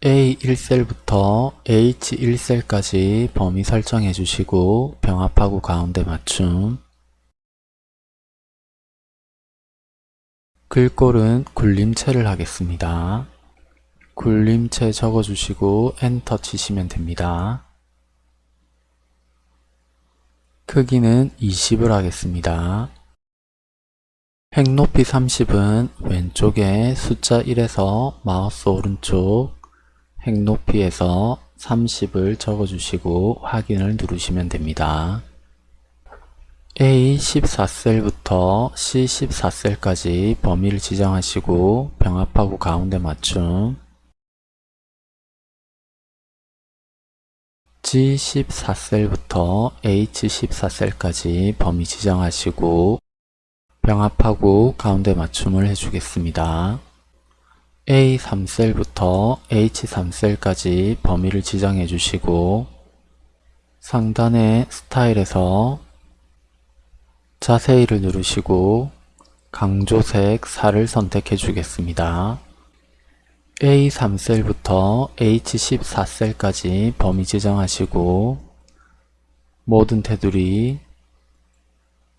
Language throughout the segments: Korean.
A1셀부터 H1셀까지 범위 설정해 주시고 병합하고 가운데 맞춤 글꼴은 굴림체를 하겠습니다. 굴림체 적어주시고 엔터 치시면 됩니다. 크기는 20을 하겠습니다. 획높이 30은 왼쪽에 숫자 1에서 마우스 오른쪽 획높이에서 30을 적어주시고 확인을 누르시면 됩니다. A14셀부터 C14셀까지 범위를 지정하시고 병합하고 가운데 맞춤 G14셀부터 H14셀까지 범위 지정하시고 병합하고 가운데 맞춤을 해주겠습니다. A3셀부터 H3셀까지 범위를 지정해 주시고 상단의 스타일에서 자세히를 누르시고 강조색 4를 선택해 주겠습니다. A3셀부터 H14셀까지 범위 지정하시고 모든 테두리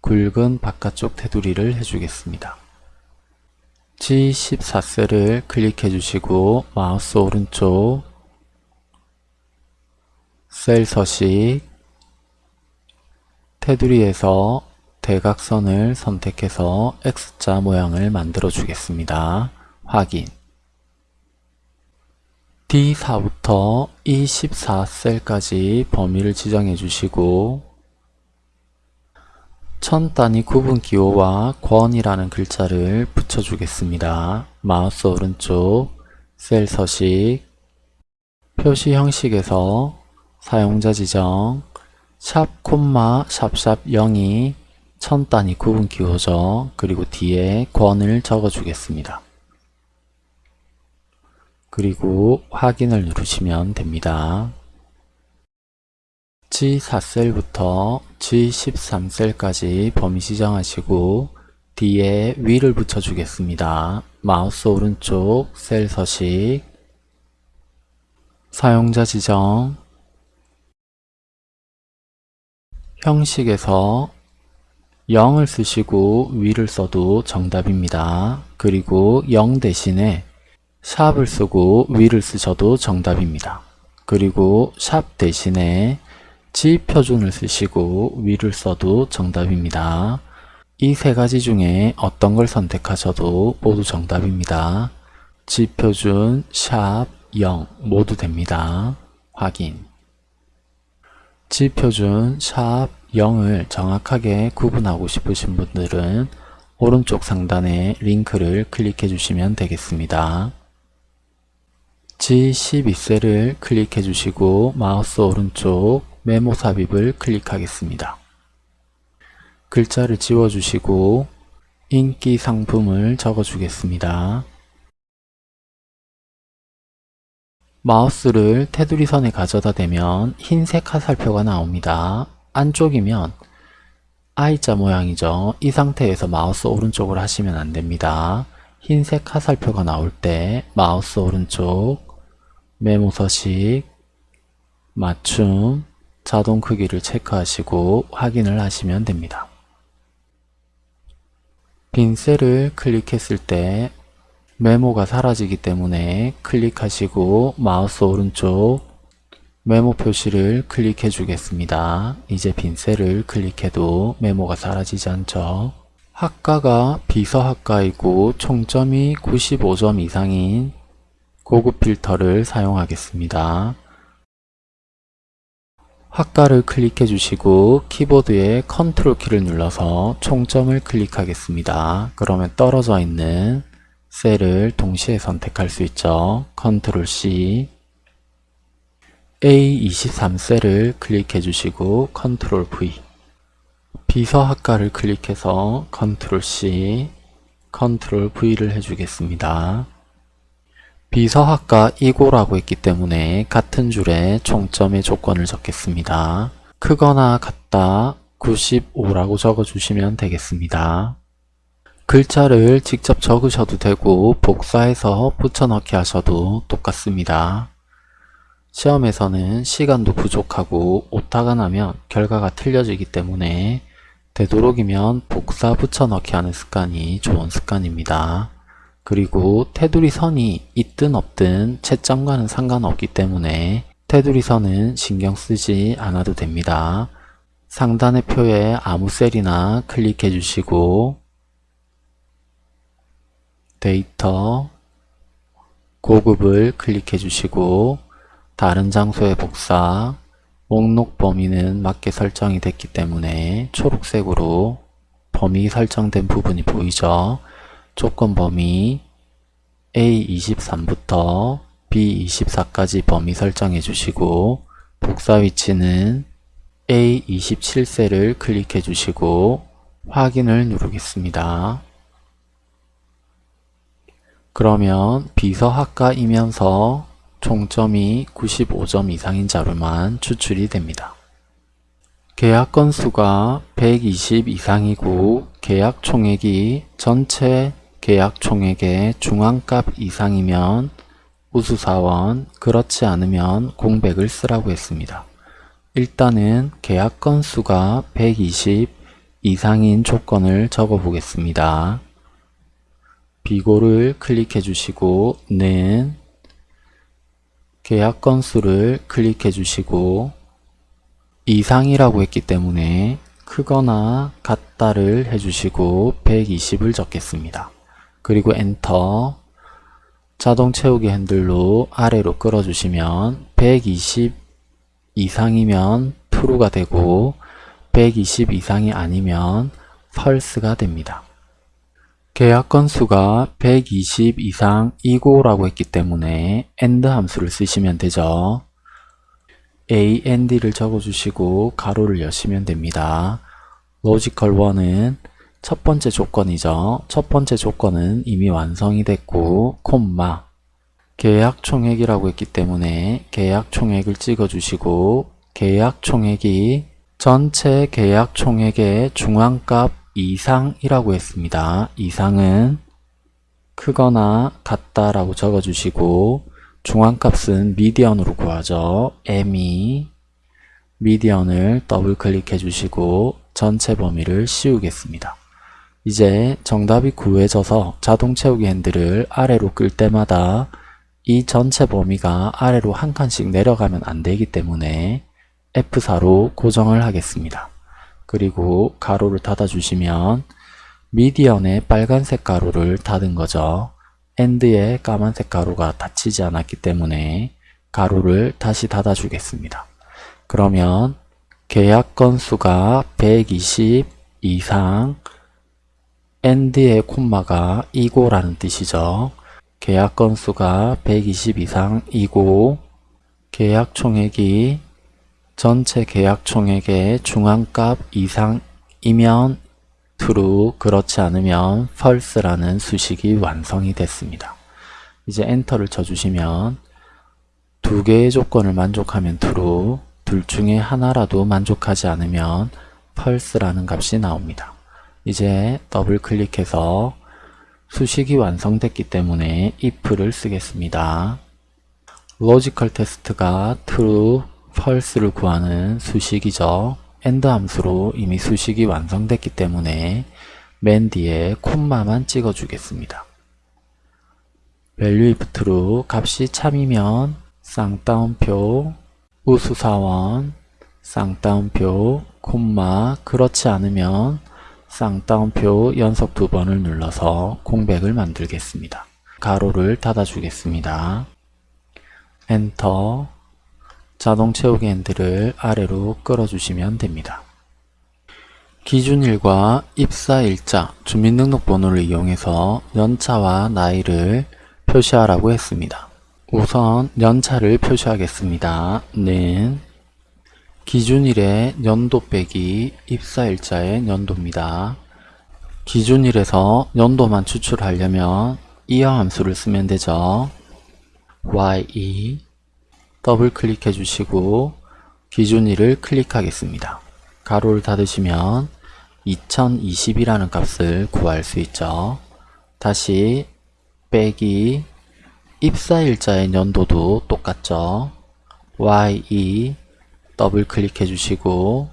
굵은 바깥쪽 테두리를 해주겠습니다. G14셀을 클릭해 주시고 마우스 오른쪽 셀 서식 테두리에서 대각선을 선택해서 X자 모양을 만들어 주겠습니다. 확인 D4부터 E14 셀까지 범위를 지정해 주시고 천 단위 구분 기호와 권이라는 글자를 붙여주겠습니다. 마우스 오른쪽 셀 서식 표시 형식에서 사용자 지정 샵 콤마 샵샵 0이 천 단위 구분 기호죠. 그리고 뒤에 권을 적어주겠습니다. 그리고 확인을 누르시면 됩니다. G4셀부터 G13셀까지 범위 지정하시고 뒤에 위를 붙여주겠습니다. 마우스 오른쪽 셀 서식 사용자 지정 형식에서 0을 쓰시고 위를 써도 정답입니다. 그리고 0 대신에 샵을 쓰고 위를 쓰셔도 정답입니다. 그리고 샵 대신에 지 표준을 쓰시고 위를 써도 정답입니다. 이 세 가지 중에 어떤 걸 선택하셔도 모두 정답입니다. 지 표준, 샵, 0 모두 됩니다. 확인 지 표준, 샵, 0을 정확하게 구분하고 싶으신 분들은 오른쪽 상단에 링크를 클릭해 주시면 되겠습니다. G12셀을 클릭해 주시고 마우스 오른쪽 메모 삽입을 클릭하겠습니다. 글자를 지워주시고 인기 상품을 적어주겠습니다. 마우스를 테두리 선에 가져다 대면 흰색 화살표가 나옵니다. 안쪽이면 I자 모양이죠. 이 상태에서 마우스 오른쪽으로 하시면 안됩니다. 흰색 화살표가 나올 때 마우스 오른쪽 메모 서식 맞춤 자동 크기를 체크하시고 확인을 하시면 됩니다. 빈 셀을 클릭했을 때 메모가 사라지기 때문에 클릭하시고 마우스 오른쪽 메모 표시를 클릭해 주겠습니다. 이제 빈 셀을 클릭해도 메모가 사라지지 않죠. 학과가 비서학과이고 총점이 95점 이상인 고급 필터를 사용하겠습니다. 학과를 클릭해 주시고 키보드에 컨트롤 키를 눌러서 총점을 클릭하겠습니다. 그러면 떨어져 있는 셀을 동시에 선택할 수 있죠. 컨트롤 C A23 셀을 클릭해 주시고 컨트롤 V 비서 학과를 클릭해서 컨트롤 C 컨트롤 V를 해주겠습니다. 비서학과 이고라고 했기 때문에 같은 줄에 총점의 조건을 적겠습니다. 크거나 같다 95라고 적어주시면 되겠습니다. 글자를 직접 적으셔도 되고 복사해서 붙여넣기 하셔도 똑같습니다. 시험에서는 시간도 부족하고 오타가 나면 결과가 틀려지기 때문에 되도록이면 복사 붙여넣기 하는 습관이 좋은 습관입니다. 그리고 테두리 선이 있든 없든 채점과는 상관없기 때문에 테두리 선은 신경 쓰지 않아도 됩니다. 상단의 표에 아무 셀이나 클릭해 주시고 데이터 고급을 클릭해 주시고 다른 장소의 복사 목록 범위는 맞게 설정이 됐기 때문에 초록색으로 범위 설정된 부분이 보이죠. 조건 범위 A23부터 B24까지 범위 설정해 주시고 복사 위치는 A27셀을 클릭해 주시고 확인을 누르겠습니다. 그러면 비서학과이면서 총점이 95점 이상인 자료만 추출이 됩니다. 계약 건수가 120 이상이고 계약 총액이 전체 계약 총액의 중앙값 이상이면 우수사원, 그렇지 않으면 공백을 쓰라고 했습니다. 일단은 계약 건수가 120 이상인 조건을 적어 보겠습니다. 비고를 클릭해 주시고 는 계약 건수를 클릭해 주시고 이상이라고 했기 때문에 크거나 같다를 해주시고 120을 적겠습니다. 그리고 엔터 자동 채우기 핸들로 아래로 끌어주시면 120 이상이면 true가 되고 120 이상이 아니면 false가 됩니다. 계약 건수가 120 이상이고 라고 했기 때문에 AND 함수를 쓰시면 되죠. AND를 적어주시고 괄호를 여시면 됩니다. logical 1은 첫 번째 조건이죠. 첫 번째 조건은 이미 완성이 됐고 콤마 계약 총액이라고 했기 때문에 계약 총액을 찍어주시고 계약 총액이 전체 계약 총액의 중앙값 이상이라고 했습니다. 이상은 크거나 같다라고 적어주시고 중앙값은 미디언으로 구하죠. m2 미디언을 더블 클릭해 주시고 전체 범위를 씌우겠습니다. 이제 정답이 구해져서 자동 채우기 핸들을 아래로 끌 때마다 이 전체 범위가 아래로 한 칸씩 내려가면 안 되기 때문에 F4로 고정을 하겠습니다. 그리고 괄호를 닫아주시면 MEDIAN의 빨간색 괄호를 닫은 거죠. AND의 까만색 괄호가 닫히지 않았기 때문에 괄호를 다시 닫아주겠습니다. 그러면 계약 건수가 120 이상 AND의 콤마가 이고라는 뜻이죠. 계약 건수가 120 이상 이고 계약 총액이 전체 계약 총액의 중앙값 이상이면 true, 그렇지 않으면 false라는 수식이 완성이 됐습니다. 이제 엔터를 쳐주시면 두 개의 조건을 만족하면 true, 둘 중에 하나라도 만족하지 않으면 false라는 값이 나옵니다. 이제 더블 클릭해서 수식이 완성됐기 때문에 if를 쓰겠습니다. logical test가 true, false를 구하는 수식이죠. AND 함수로 이미 수식이 완성됐기 때문에 맨 뒤에 콤마만 찍어 주겠습니다. value if true 값이 참이면 쌍따옴표 우수사원 쌍따옴표 콤마 그렇지 않으면 쌍따옴표 연속 두 번을 눌러서 공백을 만들겠습니다. 가로를 닫아 주겠습니다. 엔터 자동 채우기 핸들을 아래로 끌어주시면 됩니다. 기준일과 입사일자, 주민등록번호를 이용해서 연차와 나이를 표시하라고 했습니다. 우선 연차를 표시하겠습니다. 는 기준일의 연도 빼기 입사일자의 연도입니다. 기준일에서 연도만 추출하려면 YEAR 함수를 쓰면 되죠. YE 더블 클릭해 주시고 기준일을 클릭하겠습니다. 괄호를 닫으시면 2020이라는 값을 구할 수 있죠. 다시 빼기 입사일자의 연도도 똑같죠. YE 더블 클릭해 주시고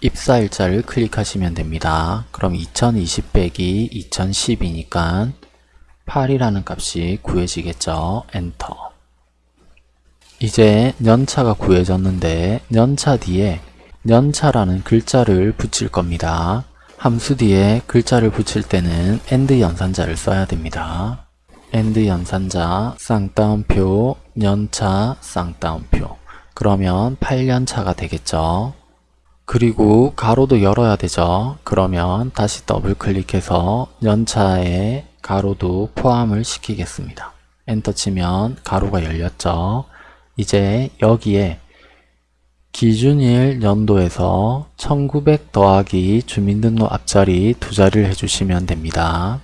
입사일자를 클릭하시면 됩니다. 그럼 2020 빼기 2010이니까 8이라는 값이 구해지겠죠. 엔터 이제 연차가 구해졌는데 연차 뒤에 연차라는 글자를 붙일 겁니다. 함수 뒤에 글자를 붙일 때는 AND 연산자를 써야 됩니다. AND 연산자 쌍따옴표 연차 쌍따옴표 그러면 8년차가 되겠죠. 그리고 가로도 열어야 되죠. 그러면 다시 더블 클릭해서 연차에 가로도 포함을 시키겠습니다. 엔터 치면 가로가 열렸죠. 이제 여기에 기준일 연도에서 1900 더하기 주민등록 앞자리 두 자리를 해주시면 됩니다.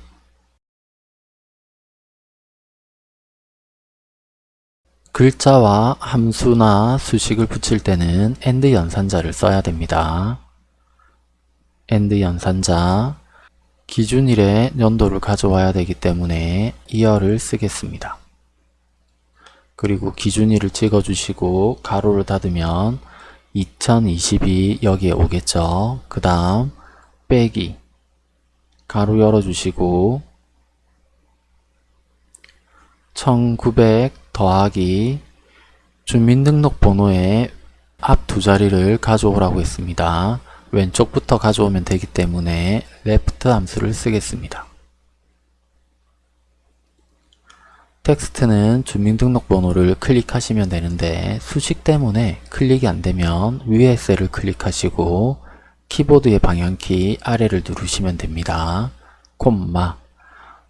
글자와 함수나 수식을 붙일 때는 AND 연산자를 써야 됩니다. AND 연산자 기준일의 연도를 가져와야 되기 때문에 이어를 쓰겠습니다. 그리고 기준일을 찍어주시고 가로를 닫으면 2022 여기에 오겠죠. 그 다음 빼기 가로 열어주시고 1900 더하기 주민등록번호의 앞 두 자리를 가져오라고 했습니다. 왼쪽부터 가져오면 되기 때문에 left 함수를 쓰겠습니다. 텍스트는 주민등록번호를 클릭하시면 되는데 수식 때문에 클릭이 안되면 위에 셀을 클릭하시고 키보드의 방향키 아래를 누르시면 됩니다. 콤마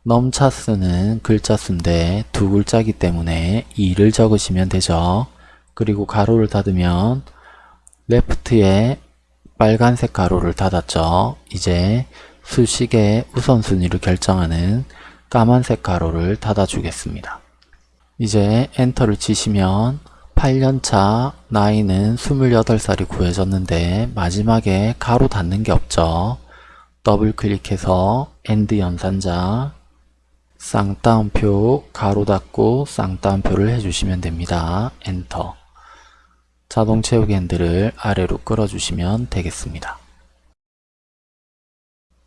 넘차스는 글자 수인데 두 글자이기 때문에 2를 적으시면 되죠. 그리고 가로를 닫으면 레프트에 빨간색 가로를 닫았죠. 이제 수식의 우선순위를 결정하는 까만색 가로를 닫아주겠습니다. 이제 엔터를 치시면 8년차 나이는 28살이 구해졌는데 마지막에 가로 닫는 게 없죠. 더블 클릭해서 and 연산자 쌍따옴표 괄호 닫고 쌍따옴표를 해주시면 됩니다. 엔터 자동 채우기 핸들을 아래로 끌어주시면 되겠습니다.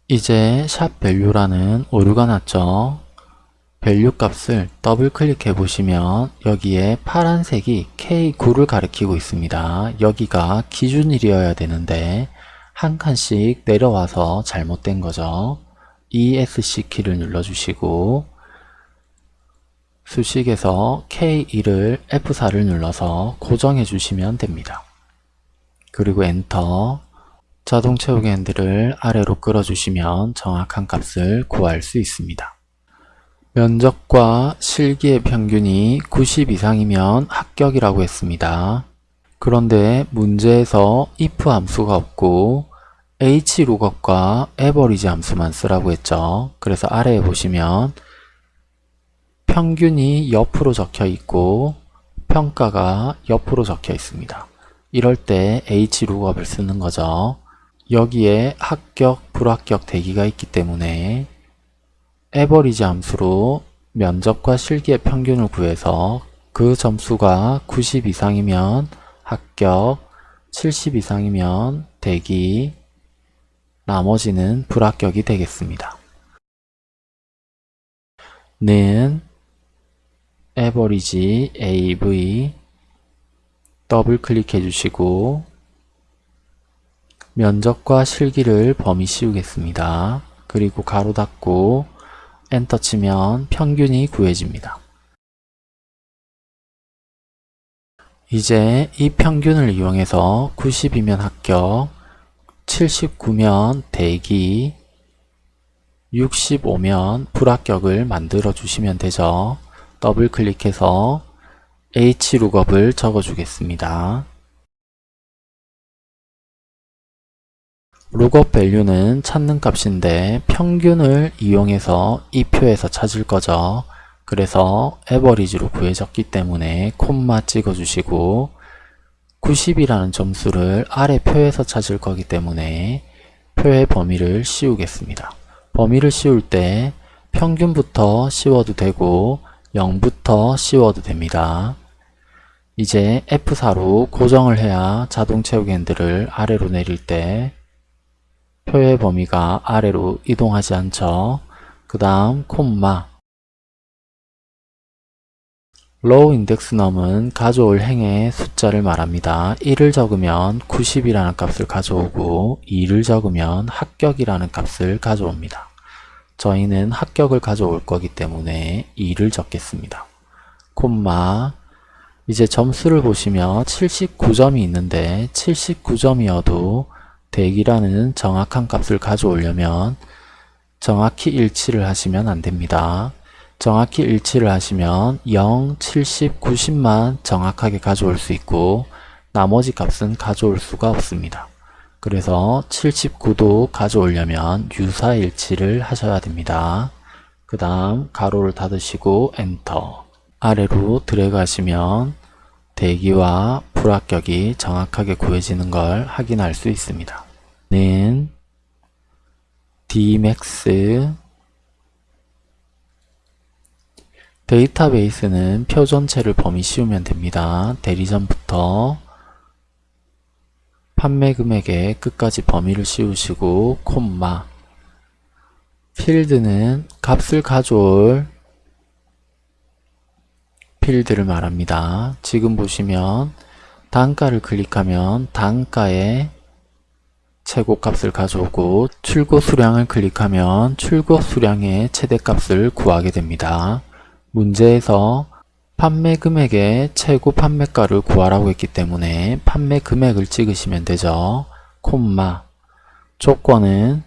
이제 샵 value라는 오류가 났죠. value 값을 더블 클릭해 보시면 여기에 파란색이 K9를 가리키고 있습니다. 여기가 기준일이어야 되는데 한 칸씩 내려와서 잘못된 거죠. ESC 키를 눌러주시고 수식에서 K1을 F4를 눌러서 고정해 주시면 됩니다. 그리고 엔터 자동 채우기 핸들을 아래로 끌어주시면 정확한 값을 구할 수 있습니다. 면적과 실기의 평균이 90 이상이면 합격이라고 했습니다. 그런데 문제에서 if 함수가 없고 hlookup과 average 함수만 쓰라고 했죠. 그래서 아래에 보시면 평균이 옆으로 적혀 있고 평가가 옆으로 적혀 있습니다. 이럴 때 hlookup을 쓰는 거죠. 여기에 합격, 불합격 대기가 있기 때문에 에버리지 함수로 면접과 실기의 평균을 구해서 그 점수가 90 이상이면 합격, 70 이상이면 대기, 나머지는 불합격이 되겠습니다. 는 에버리지 AV 더블 클릭해 주시고 면적과 실기를 범위 씌우겠습니다. 그리고 가로 닫고 엔터 치면 평균이 구해집니다. 이제 이 평균을 이용해서 90이면 합격, 79면 대기, 65면 불합격을 만들어 주시면 되죠. 더블 클릭해서 hlookup을 적어 주겠습니다. 룩업 밸류는 찾는 값인데 평균을 이용해서 이 표에서 찾을 거죠. 그래서 에버리지로 구해졌기 때문에 콤마 찍어주시고 90이라는 점수를 아래 표에서 찾을 거기 때문에 표의 범위를 씌우겠습니다. 범위를 씌울 때 평균부터 씌워도 되고 0부터 씌워도 됩니다. 이제 F4로 고정을 해야 자동 채우기 핸들을 아래로 내릴 때 표의 범위가 아래로 이동하지 않죠. 그 다음 콤마 row index num은 가져올 행의 숫자를 말합니다. 1을 적으면 90이라는 값을 가져오고 2를 적으면 합격이라는 값을 가져옵니다. 저희는 합격을 가져올 거기 때문에 2를 적겠습니다. 콤마 이제 점수를 보시면 79점이 있는데 79점이어도 대기라는 정확한 값을 가져오려면 정확히 일치를 하시면 안됩니다. 정확히 일치를 하시면 0, 70, 90만 정확하게 가져올 수 있고 나머지 값은 가져올 수가 없습니다. 그래서 79도 가져오려면 유사일치를 하셔야 됩니다. 그 다음 가로를 닫으시고 엔터 아래로 드래그 하시면 대기와 불합격이 정확하게 구해지는 걸 확인할 수 있습니다. 는 dmax 데이터베이스는 표 전체를 범위 씌우면 됩니다. 대리점부터 판매 금액의 끝까지 범위를 씌우시고 콤마 필드는 값을 가져올 필드를 말합니다. 지금 보시면 단가를 클릭하면 단가의 최고값을 가져오고 출고 수량을 클릭하면 출고 수량의 최대값을 구하게 됩니다. 문제에서 판매 금액의 최고 판매가를 구하라고 했기 때문에 판매 금액을 찍으시면 되죠. 콤마 조건은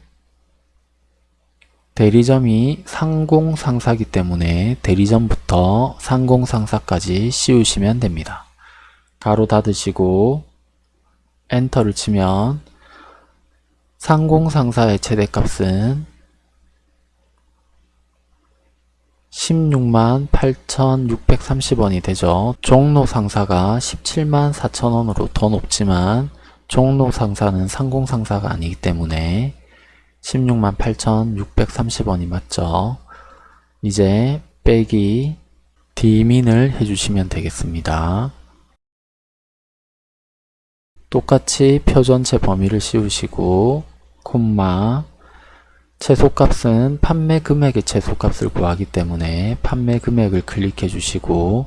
대리점이 상공상사기 때문에 대리점부터 상공상사까지 씌우시면 됩니다. 가로 닫으시고 엔터를 치면 상공상사의 최대값은 16만 8,630원이 되죠. 종로 상사가 17만 4천원으로 더 높지만 종로 상사는 상공 상사가 아니기 때문에 16만 8,630원이 맞죠. 이제 빼기 D민을 해주시면 되겠습니다. 똑같이 표 전체 범위를 씌우시고 콤마 최소값은 판매 금액의 최소값을 구하기 때문에 판매 금액을 클릭해 주시고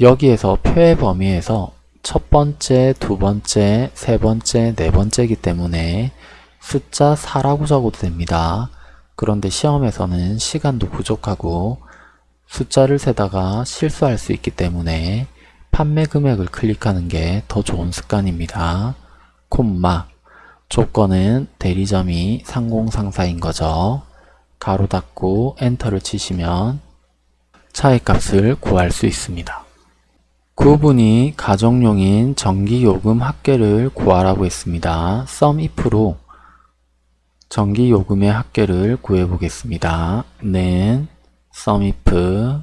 여기에서 표의 범위에서 첫 번째, 두 번째, 세 번째, 네 번째이기 때문에 숫자 4라고 적어도 됩니다. 그런데 시험에서는 시간도 부족하고 숫자를 세다가 실수할 수 있기 때문에 판매 금액을 클릭하는 게 더 좋은 습관입니다. 콤마 조건은 대리점이 상공상사인 거죠. 가로 닫고 엔터를 치시면 차이값을 구할 수 있습니다. 구분이 가정용인 전기요금 합계를 구하라고 했습니다. SUMIF로 전기요금의 합계를 구해보겠습니다. 는 SUMIF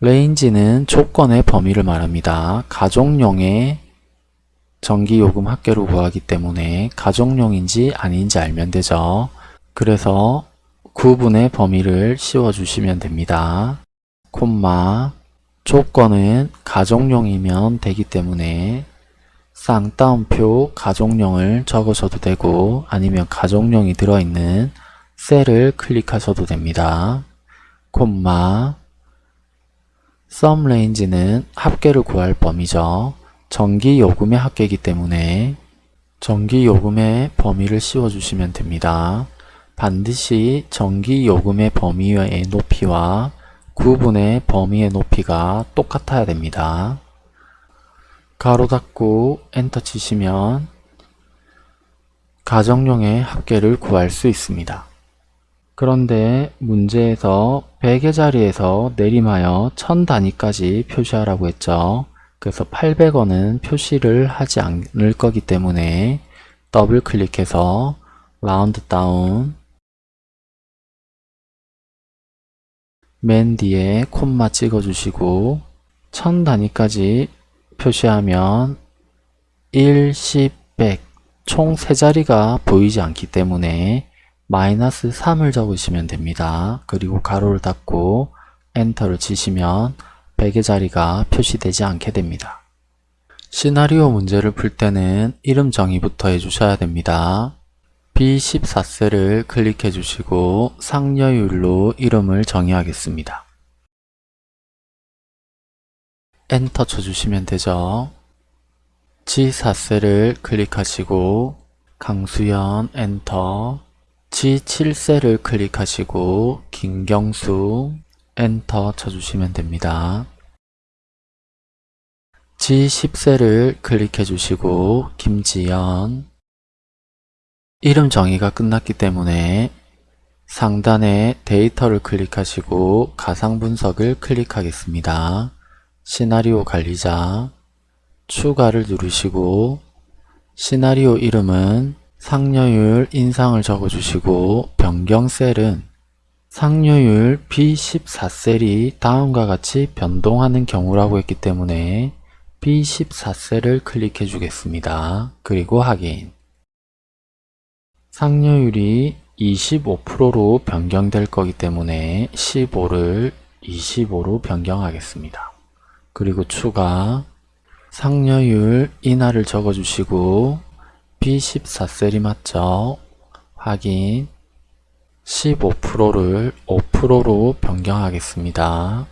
레인지는 조건의 범위를 말합니다. 가정용의 전기요금 합계로 구하기 때문에 가정용인지 아닌지 알면 되죠. 그래서 구분의 범위를 씌워주시면 됩니다. 콤마 조건은 가정용이면 되기 때문에 쌍따옴표 가정용을 적으셔도 되고 아니면 가정용이 들어있는 셀을 클릭하셔도 됩니다. 콤마 썸 레인지는 합계를 구할 범위죠. 전기요금의 합계이기 때문에 전기요금의 범위를 씌워주시면 됩니다. 반드시 전기요금의 범위의 높이와 구분의 범위의 높이가 똑같아야 됩니다. 가로 닫고 엔터 치시면 가정용의 합계를 구할 수 있습니다. 그런데 문제에서 100의 자리에서 내림하여 1000단위까지 표시하라고 했죠. 그래서 800원은 표시를 하지 않을 거기 때문에 더블 클릭해서 round down 맨 뒤에 콤마 찍어주시고 1000단위까지 표시하면 1, 10, 100총 3자리가 보이지 않기 때문에 마이너스 3을 적으시면 됩니다. 그리고 괄호를 닫고 엔터를 치시면 100의 자리가 표시되지 않게 됩니다. 시나리오 문제를 풀 때는 이름 정의부터 해주셔야 됩니다. B14셀을 클릭해 주시고 상여율로 이름을 정의하겠습니다. 엔터 쳐주시면 되죠. G4셀을 클릭하시고 강수연 엔터 G7셀을 클릭하시고 김경수 엔터 쳐주시면 됩니다. G10셀을 클릭해 주시고 김지연 이름 정의가 끝났기 때문에 상단에 데이터를 클릭하시고 가상 분석을 클릭하겠습니다. 시나리오 관리자 추가를 누르시고 시나리오 이름은 상여율 인상을 적어주시고 변경 셀은 상여율 B14셀이 다음과 같이 변동하는 경우라고 했기 때문에 B14셀을 클릭해 주겠습니다. 그리고 확인 상여율이 25%로 변경될 거기 때문에 15를 25로 변경하겠습니다. 그리고 추가 상여율 인하를 적어주시고 B14셀이 맞죠? 확인 15%를 5%로 변경하겠습니다.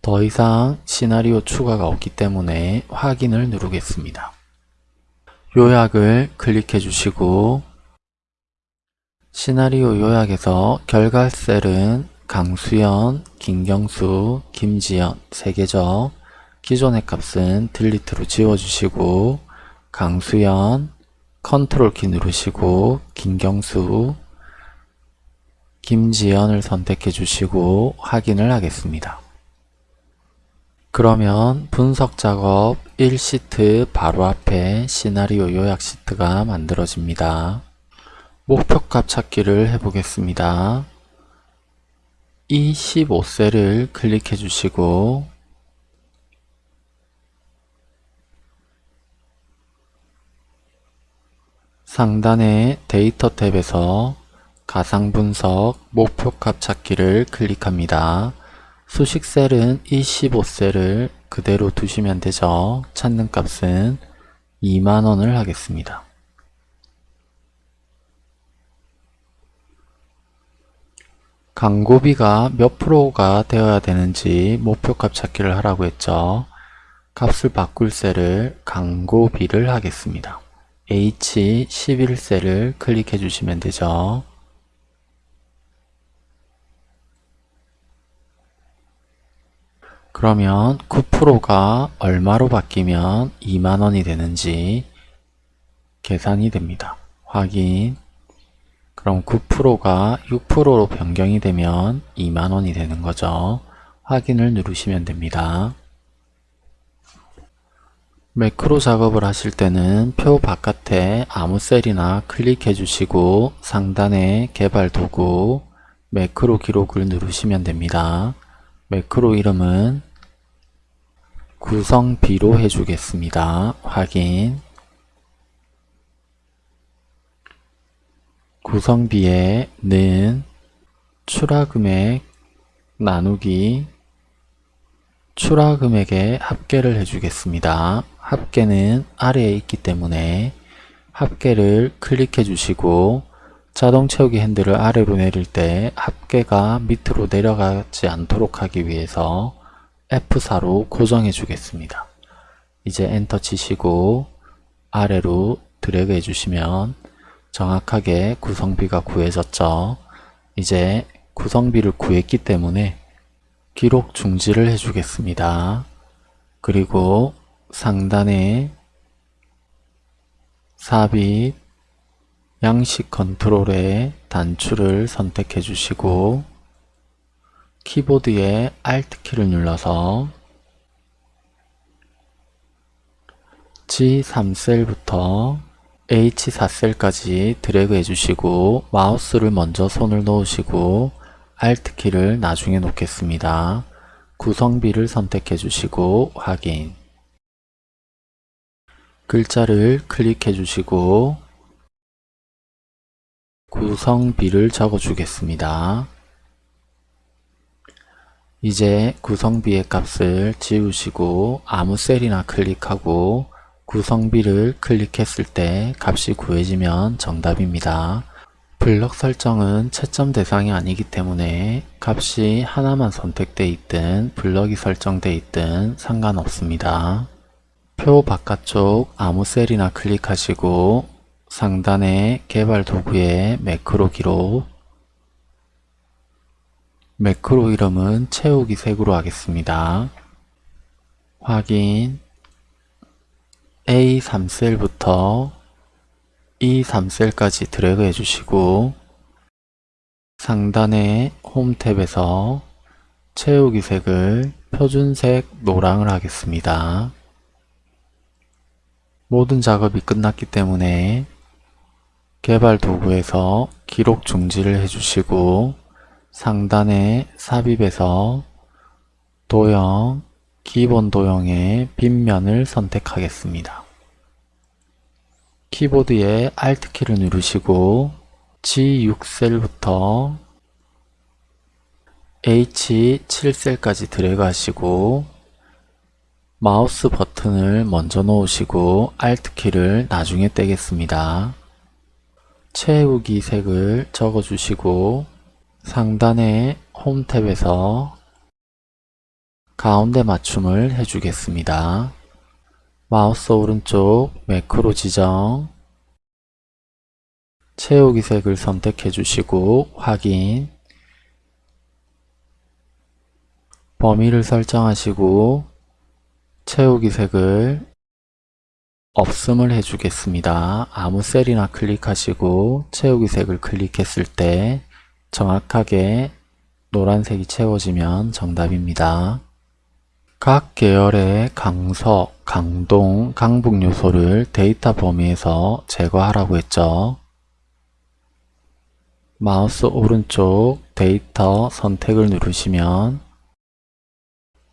더 이상 시나리오 추가가 없기 때문에 확인을 누르겠습니다. 요약을 클릭해 주시고 시나리오 요약에서 결과 셀은 강수연, 김경수, 김지연 3개죠. 기존의 값은 delete로 지워주시고 강수연, 컨트롤 키 누르시고 김경수, 김지연을 선택해 주시고 확인을 하겠습니다. 그러면 분석 작업 1시트 바로 앞에 시나리오 요약 시트가 만들어집니다. 목표값 찾기를 해보겠습니다. 이 15셀을 클릭해 주시고 상단의 데이터 탭에서 가상분석 목표값 찾기를 클릭합니다. 수식 셀은 25셀을 그대로 두시면 되죠. 찾는 값은 2만원을 하겠습니다. 광고비가 몇 프로가 되어야 되는지 목표값 찾기를 하라고 했죠. 값을 바꿀 셀을 광고비를 하겠습니다. H11셀을 클릭해 주시면 되죠. 그러면 9%가 얼마로 바뀌면 2만원이 되는지 계산이 됩니다. 확인 그럼 9%가 6%로 변경이 되면 2만원이 되는 거죠. 확인을 누르시면 됩니다. 매크로 작업을 하실 때는 표 바깥에 아무 셀이나 클릭해 주시고 상단에 개발 도구 매크로 기록을 누르시면 됩니다. 매크로 이름은 구성비로 해주겠습니다. 확인 구성비에 는 출하금액 나누기 출하금액의 합계를 해주겠습니다. 합계는 아래에 있기 때문에 합계를 클릭해 주시고 자동 채우기 핸들을 아래로 내릴 때 합계가 밑으로 내려가지 않도록 하기 위해서 F4로 고정해 주겠습니다. 이제 엔터 치시고 아래로 드래그 해주시면 정확하게 구성비가 구해졌죠. 이제 구성비를 구했기 때문에 기록 중지를 해주겠습니다. 그리고 상단에 삽입 양식 컨트롤에 단추를 선택해 주시고 키보드에 Alt 키를 눌러서 G3셀부터 H4셀까지 드래그 해주시고 마우스를 먼저 손을 놓으시고 Alt 키를 나중에 놓겠습니다. 구성비를 선택해 주시고 확인 글자를 클릭해 주시고 구성비를 적어 주겠습니다. 이제 구성비의 값을 지우시고 아무 셀이나 클릭하고 구성비를 클릭했을 때 값이 구해지면 정답입니다. 블럭 설정은 채점 대상이 아니기 때문에 값이 하나만 선택되어 있든 블럭이 설정되어 있든 상관없습니다. 표 바깥쪽 아무 셀이나 클릭하시고 상단의 개발 도구에 매크로 기록 매크로 이름은 채우기 색으로 하겠습니다. 확인 A3셀부터 E3셀까지 드래그 해주시고 상단의 홈 탭에서 채우기 색을 표준색 노랑을 하겠습니다. 모든 작업이 끝났기 때문에 개발 도구에서 기록 중지를 해주시고 상단의 삽입에서 도형, 기본 도형의 빗면을 선택하겠습니다. 키보드의 Alt키를 누르시고 G6셀부터 H7셀까지 드래그 하시고 마우스 버튼을 먼저 놓으시고 Alt키를 나중에 떼겠습니다. 채우기 색을 적어주시고 상단의 홈 탭에서 가운데 맞춤을 해주겠습니다. 마우스 오른쪽 매크로 지정 채우기 색을 선택해 주시고 확인 범위를 설정하시고 채우기 색을 없음을 해주겠습니다. 아무 셀이나 클릭하시고 채우기 색을 클릭했을 때 정확하게 노란색이 채워지면 정답입니다. 각 계열의 강서, 강동, 강북 요소를 데이터 범위에서 제거하라고 했죠. 마우스 오른쪽 데이터 선택을 누르시면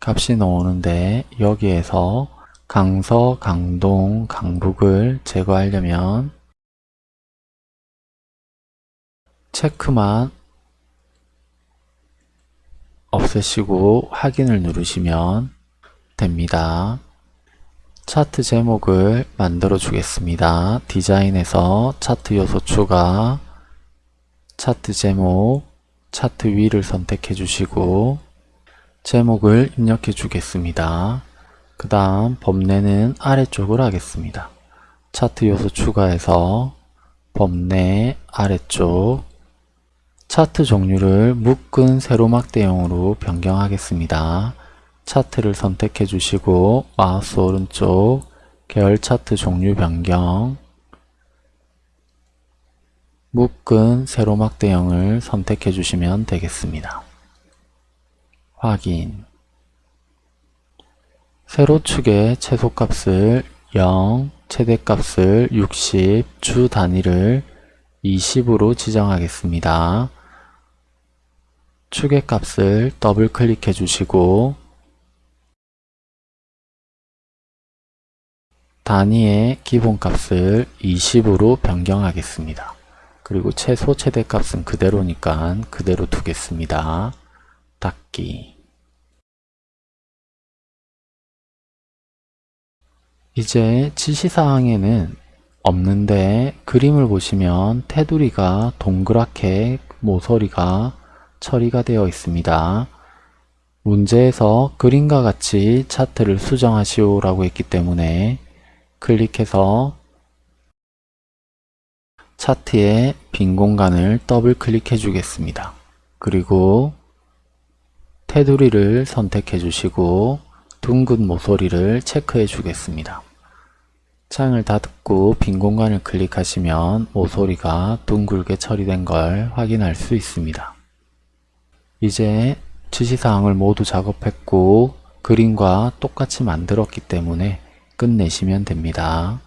값이 나오는데 여기에서 강서, 강동, 강북을 제거하려면 체크만 없애시고 확인을 누르시면 됩니다. 차트 제목을 만들어 주겠습니다. 디자인에서 차트 요소 추가, 차트 제목, 차트 위를 선택해 주시고 제목을 입력해 주겠습니다. 그 다음 범례는 아래쪽을 하겠습니다. 차트 요소 추가해서 범례 아래쪽 차트 종류를 묶은 세로막 대용으로 변경하겠습니다. 차트를 선택해 주시고 마우스 오른쪽 계열 차트 종류 변경 묶은 세로막 대형을 선택해 주시면 되겠습니다. 확인 세로축의 최소값을 0, 최대값을 60, 주 단위를 20으로 지정하겠습니다. 축의 값을 더블 클릭해 주시고 단위의 기본값을 20으로 변경하겠습니다. 그리고 최소 최대값은 그대로니까 그대로 두겠습니다. 닫기 이제 지시사항에는 없는데 그림을 보시면 테두리가 동그랗게 모서리가 처리가 되어 있습니다. 문제에서 그림과 같이 차트를 수정하시오 라고 했기 때문에 클릭해서 차트의 빈 공간을 더블 클릭해 주겠습니다. 그리고 테두리를 선택해 주시고 둥근 모서리를 체크해 주겠습니다. 창을 닫고 빈 공간을 클릭하시면 모서리가 둥글게 처리된 걸 확인할 수 있습니다. 이제 지시사항을 모두 작업했고 그림과 똑같이 만들었기 때문에 끝내시면 됩니다.